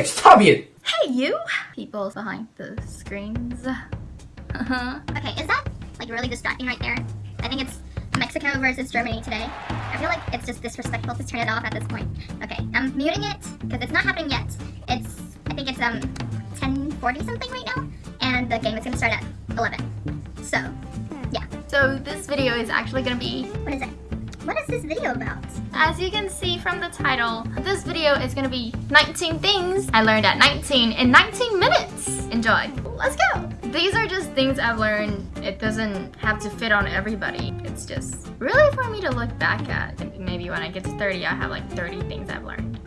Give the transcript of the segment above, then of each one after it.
Hey, stop it! Hey, you! People behind the screens. Uh-huh. Okay, is that like really distracting right there? I think it's Mexico versus Germany today. I feel like it's just disrespectful to turn it off at this point. Okay, I'm muting it because it's not happening yet. It's, I think it's um 10:40 something right now, and the game is gonna start at 11. So, yeah. So this video is actually gonna be... What is it? What is this video about? As you can see from the title, this video is gonna be 19 things I learned at 19 in 19 minutes. Enjoy. Let's go. These are just things I've learned. It doesn't have to fit on everybody. It's just really for me to look back at. Maybe when I get to 30, I have like 30 things I've learned.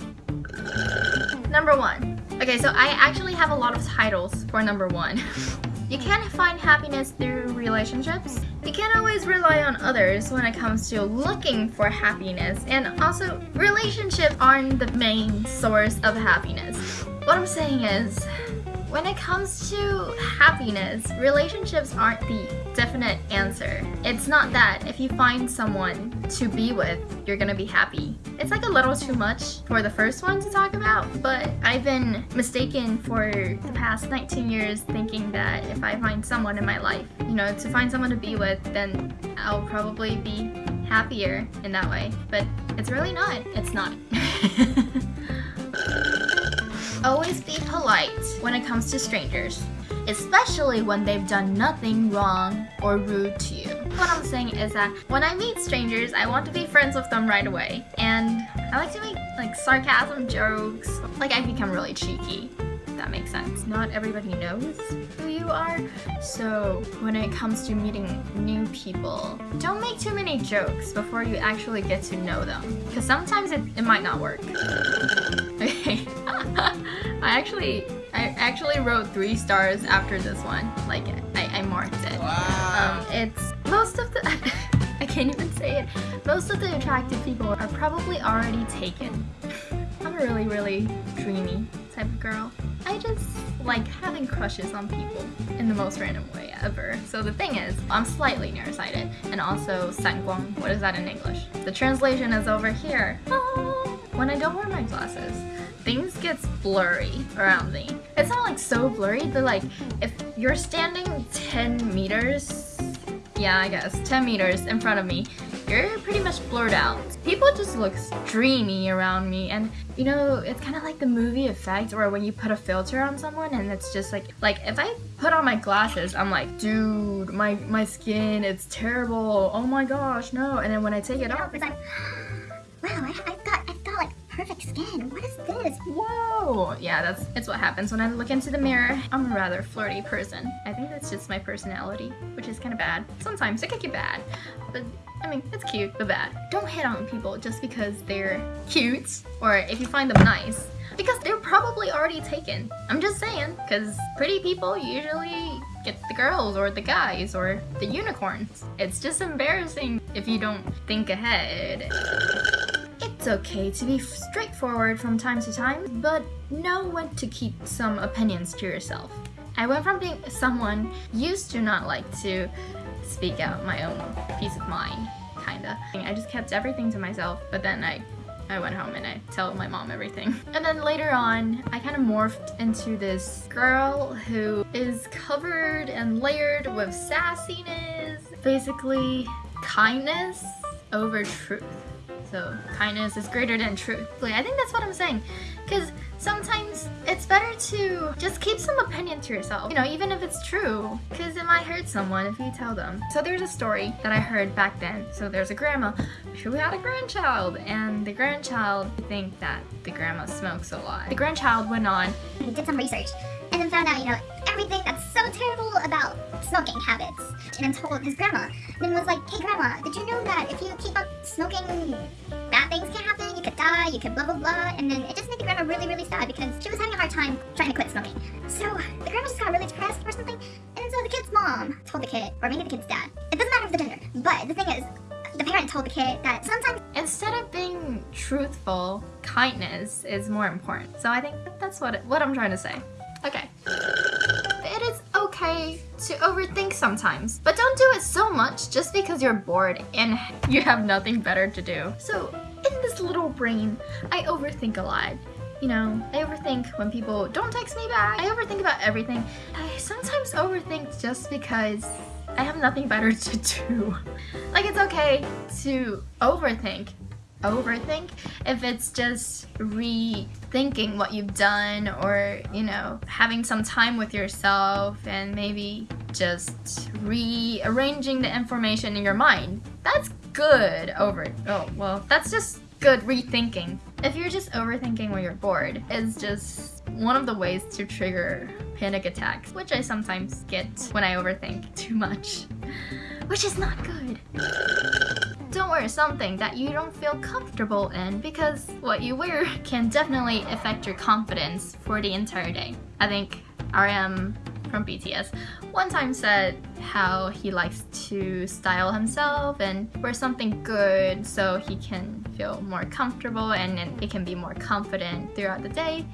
Number one. Okay, so I actually have a lot of titles for number one. You can't find happiness through relationships. You can't always rely on others when it comes to looking for happiness. And also, relationships aren't the main source of happiness. What I'm saying is, when it comes to happiness, relationships aren't the definite answer. It's not that if you find someone to be with, you're gonna be happy. It's like a little too much for the first one to talk about, but I've been mistaken for the past 19 years thinking that if I find someone in my life, you know, to find someone to be with, then I'll probably be happier in that way. But it's really not. It's not. Always be polite when it comes to strangers, especially when they've done nothing wrong or rude to you. What I'm saying is that when I meet strangers, I want to be friends with them right away. And I like to make like sarcasm jokes. Like I become really cheeky that makes sense. Not everybody knows who you are, so when it comes to meeting new people, don't make too many jokes before you actually get to know them, because sometimes it, it might not work. Okay, I actually I actually wrote three stars after this one. Like I, I marked it. Wow. Um, it's most of the I can't even say it. Most of the attractive people are probably already taken. I'm a really, really dreamy type of girl. I just like having crushes on people in the most random way ever. So the thing is, I'm slightly nearsighted and also sanguang. What is that in English? The translation is over here. Oh. When I don't wear my glasses, things gets blurry around me. It's not like so blurry, but like if you're standing 10 meters, yeah I guess, 10 meters in front of me, you're pretty much blurred out. People just look dreamy around me and you know, it's kind of like the movie effect or when you put a filter on someone and it's just like, like if I put on my glasses, I'm like, dude, my, my skin, it's terrible. Oh my gosh, no. And then when I take it off, it's like, wow, I, I've got, perfect skin. What is this? Whoa! Yeah, that's it's what happens when I look into the mirror. I'm a rather flirty person. I think that's just my personality, which is kind of bad. Sometimes it can get bad, but I mean, it's cute, but bad. Don't hit on people just because they're cute or if you find them nice. Because they're probably already taken. I'm just saying, because pretty people usually get the girls or the guys or the unicorns. It's just embarrassing if you don't think ahead. It's okay to be straightforward from time to time, but know when to keep some opinions to yourself. I went from being someone used to not like to speak out my own peace of mind, kinda. I just kept everything to myself, but then I I went home and I tell my mom everything. And then later on, I kind of morphed into this girl who is covered and layered with sassiness. Basically, kindness over truth. So kindness is greater than truth. I think that's what I'm saying. Because sometimes it's better to just keep some opinion to yourself. You know, even if it's true. Because it might hurt someone if you tell them. So there's a story that I heard back then. So there's a grandma who had a grandchild. And the grandchild think that the grandma smokes a lot. The grandchild went on. He did some research. And then found out, you know, everything that's so terrible about smoking habits. And then told his grandma. Then was like, hey grandma, did you know that if you keep up smoking, bad things can happen, you could die, you could blah blah blah. And then it just made the grandma really really sad because she was having a hard time trying to quit smoking. So the grandma just got really depressed or something. And so the kid's mom told the kid, or maybe the kid's dad. It doesn't matter if the gender. But the thing is, the parent told the kid that sometimes instead of being truthful, kindness is more important. So I think that's what it, what I'm trying to say. Okay. To overthink sometimes, but don't do it so much just because you're bored and you have nothing better to do. So in this little brain, I overthink a lot. you know, I overthink when people don't text me back. I overthink about everything. I sometimes overthink just because I have nothing better to do. like it's okay to overthink. Overthink if it's just rethinking what you've done or, you know, having some time with yourself and maybe just rearranging the information in your mind. That's good over oh well that's just good rethinking. If you're just overthinking when you're bored, it's just one of the ways to trigger panic attacks, which I sometimes get when I overthink too much, which is not good. Don't wear something that you don't feel comfortable in because what you wear can definitely affect your confidence for the entire day. I think RM from BTS one time said how he likes to style himself and wear something good so he can feel more comfortable and he can be more confident throughout the day.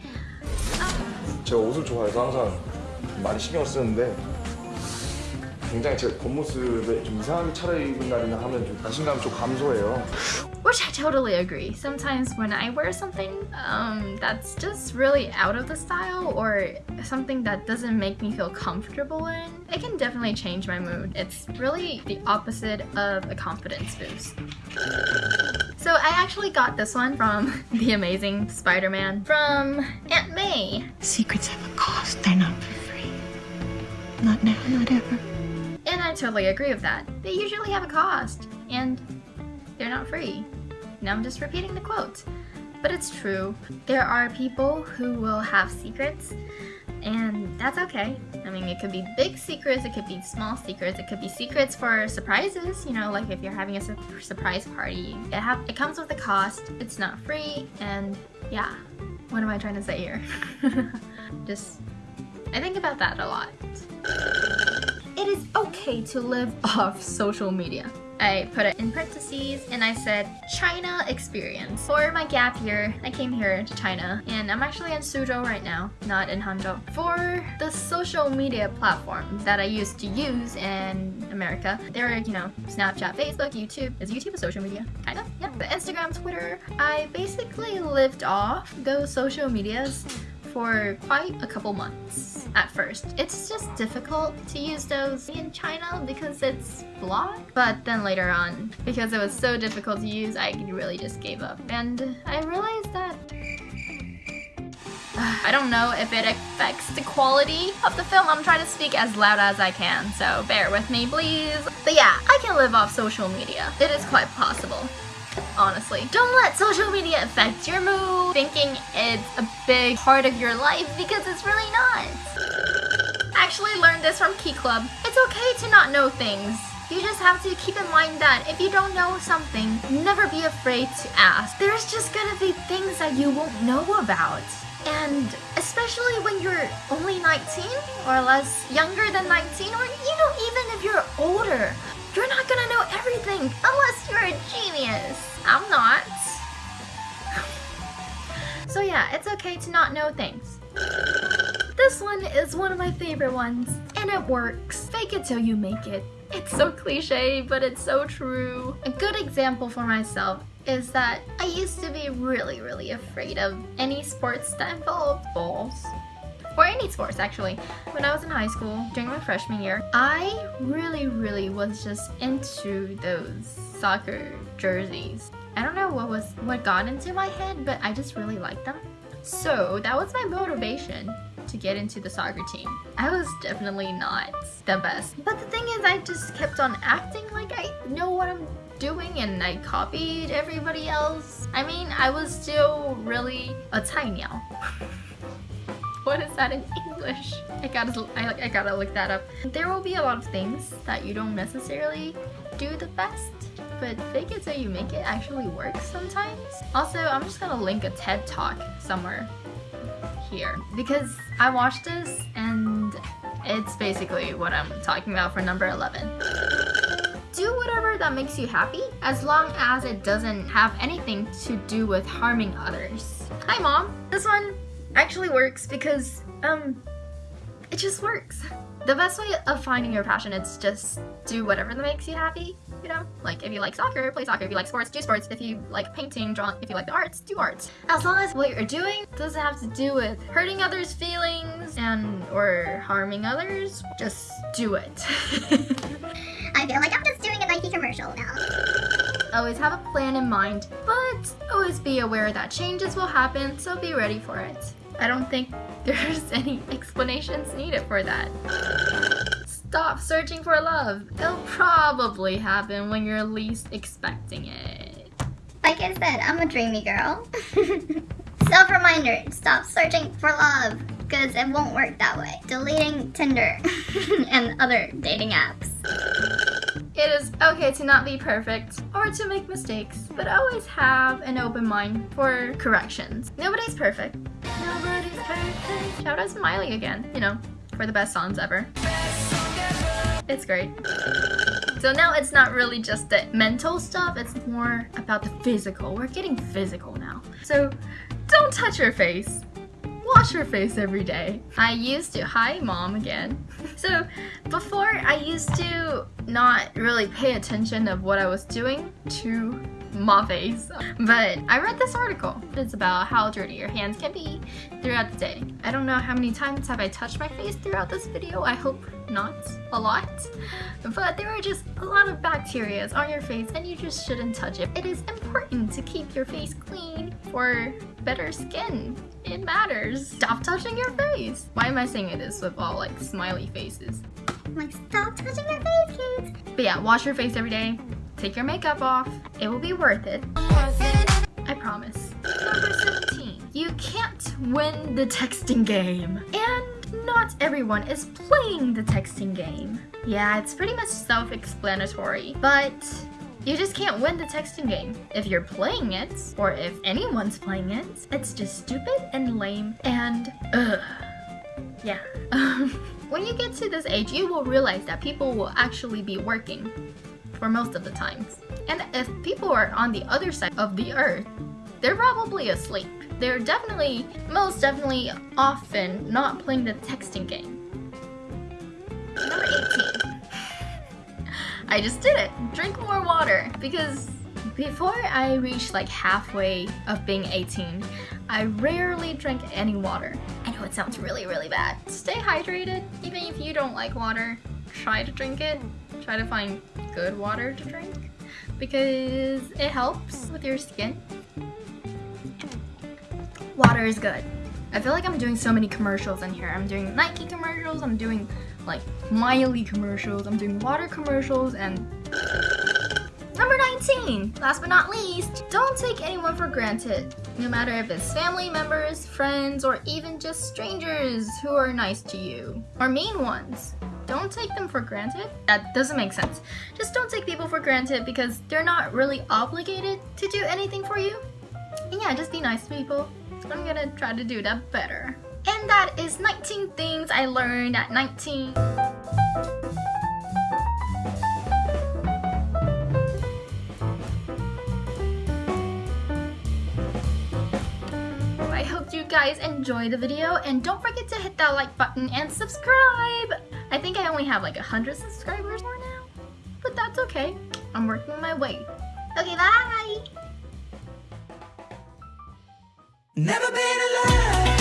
제가 옷을 좋아해서 항상 많이 신경 쓰는데 굉장히 제 겉모습에 좀 이상하게 차려입은 날이나 하면 좀 자신감이 좀 감소해요. Which I totally agree. Sometimes when I wear something um, that's just really out of the style or something that doesn't make me feel comfortable in, it can definitely change my mood. It's really the opposite of a confidence boost. So I actually got this one from The Amazing Spider-Man from Aunt May. Secrets have a cost. They're not for free. Not now, not ever. I totally agree with that. They usually have a cost, and they're not free. Now I'm just repeating the quote. But it's true. There are people who will have secrets, and that's okay. I mean, it could be big secrets, it could be small secrets, it could be secrets for surprises, you know, like if you're having a su surprise party. It, have, it comes with a cost, it's not free, and yeah. What am I trying to say here? just, I think about that a lot. It is okay to live off social media. I put it in parentheses and I said China experience. For my gap year, I came here to China and I'm actually in Suzhou right now, not in Hangzhou. For the social media platforms that I used to use in America, there are, you know, Snapchat, Facebook, YouTube. Is YouTube a social media? Kind of, yeah. But Instagram, Twitter. I basically lived off those social medias for quite a couple months at first. It's just difficult to use those in China because it's blocked. But then later on, because it was so difficult to use, I really just gave up. And I realized that I don't know if it affects the quality of the film. I'm trying to speak as loud as I can, so bear with me, please. But yeah, I can live off social media. It is quite possible honestly. Don't let social media affect your mood, thinking it's a big part of your life because it's really not. Actually learned this from Key Club. It's okay to not know things. You just have to keep in mind that if you don't know something, never be afraid to ask. There's just gonna be things that you won't know about. And especially when you're only 19 or less younger than 19 or you know even if you're older, you're not gonna know everything unless you're a genius. I'm not. so yeah, it's okay to not know things. This one is one of my favorite ones, and it works. Fake it till you make it. It's so cliche, but it's so true. A good example for myself is that I used to be really, really afraid of any sports that involved balls. Or any sports actually. When I was in high school, during my freshman year, I really, really was just into those soccer jerseys. I don't know what was what got into my head, but I just really liked them. So that was my motivation to get into the soccer team. I was definitely not the best. But the thing is, I just kept on acting like I know what I'm doing and I copied everybody else. I mean, I was still really a tiny what is that in English? I gotta, I, I gotta look that up. There will be a lot of things that you don't necessarily do the best, but fake it till you make it actually works sometimes. Also, I'm just gonna link a TED Talk somewhere here because I watched this and it's basically what I'm talking about for number 11. Do whatever that makes you happy as long as it doesn't have anything to do with harming others. Hi mom! This one actually works because, um, it just works. The best way of finding your passion is just do whatever that makes you happy. You know, like if you like soccer, play soccer. If you like sports, do sports. If you like painting, draw. If you like the arts, do arts. As long as what you're doing doesn't have to do with hurting others' feelings and or harming others, just do it. I feel like I'm just doing a Nike commercial now. always have a plan in mind, but always be aware that changes will happen, so be ready for it. I don't think there's any explanations needed for that. Stop searching for love. It'll probably happen when you're least expecting it. Like I said, I'm a dreamy girl. Self reminder stop searching for love, because it won't work that way. Deleting Tinder and other dating apps. It is okay to not be perfect or to make mistakes, but always have an open mind for corrections. Nobody's perfect. Nobody's perfect. Shout out Miley again, you know, for the best songs ever. It's great. So now it's not really just the mental stuff, it's more about the physical. We're getting physical now. So don't touch your face. Wash your face every day. I used to, hi mom again. So before I used to not really pay attention of what I was doing to my face. But I read this article. It's about how dirty your hands can be throughout the day. I don't know how many times have I touched my face throughout this video. I hope not a lot. But there are just a lot of bacteria on your face and you just shouldn't touch it. It is important to keep your face clean for better skin. It matters. Stop touching your face. Why am I saying this with all like smiley faces? I'm like, stop touching your face, kids. But yeah, wash your face every day. Take your makeup off. It will be worth it. I promise. Number 17. You can't win the texting game. And not everyone is playing the texting game. Yeah, it's pretty much self-explanatory. But you just can't win the texting game. If you're playing it, or if anyone's playing it, it's just stupid and lame and ugh. Yeah. when you get to this age, you will realize that people will actually be working for most of the times. And if people are on the other side of the earth, they're probably asleep. They're definitely, most definitely, often not playing the texting game. Number 18. I just did it. Drink more water because before I reached like halfway of being 18, I rarely drank any water. I know it sounds really, really bad. Stay hydrated. Even if you don't like water, try to drink it. Try to find good water to drink because it helps with your skin. Water is good. I feel like I'm doing so many commercials in here. I'm doing Nike commercials, I'm doing like Miley commercials, I'm doing water commercials, and Number 19, last but not least, don't take anyone for granted. No matter if it's family members, friends, or even just strangers who are nice to you. Or mean ones. Don't take them for granted. That doesn't make sense. Just don't take people for granted because they're not really obligated to do anything for you. And yeah, just be nice to people. I'm gonna try to do that better. And that is 19 things I learned at 19. Guys the video and don't forget to hit that like button and subscribe! I think I only have like 100 subscribers more now, but that's okay. I'm working my way. Okay, bye! Never been alone.